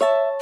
you